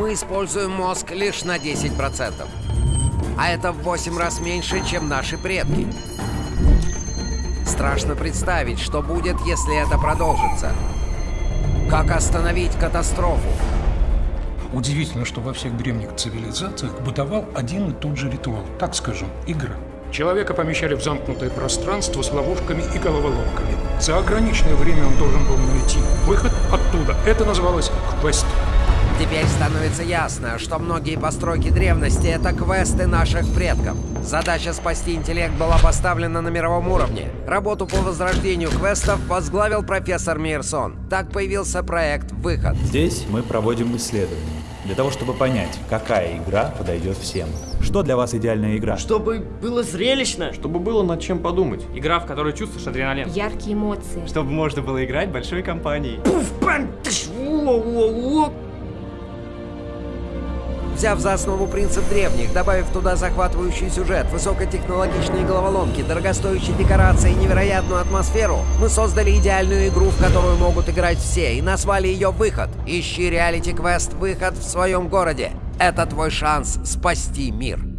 мы используем мозг лишь на 10%. А это в 8 раз меньше, чем наши предки. Страшно представить, что будет, если это продолжится. Как остановить катастрофу? Удивительно, что во всех древних цивилизациях бытовал один и тот же ритуал. Так скажем, игра. Человека помещали в замкнутое пространство с ловушками и головоломками. За ограниченное время он должен был найти выход оттуда. Это называлось квест. Теперь становится ясно, что многие постройки древности — это квесты наших предков. Задача спасти интеллект была поставлена на мировом уровне. Работу по возрождению квестов возглавил профессор Мирсон. Так появился проект «Выход». Здесь мы проводим исследования для того, чтобы понять, какая игра подойдет всем. Что для вас идеальная игра? Чтобы было зрелищно. Чтобы было над чем подумать. Игра, в которой чувствуешь адреналин. Яркие эмоции. Чтобы можно было играть большой компанией. Пуф, бам, Взяв за основу принцип древних, добавив туда захватывающий сюжет, высокотехнологичные головоломки, дорогостоящие декорации и невероятную атмосферу, мы создали идеальную игру, в которую могут играть все, и назвали ее «Выход». Ищи реалити-квест «Выход» в своем городе. Это твой шанс спасти мир.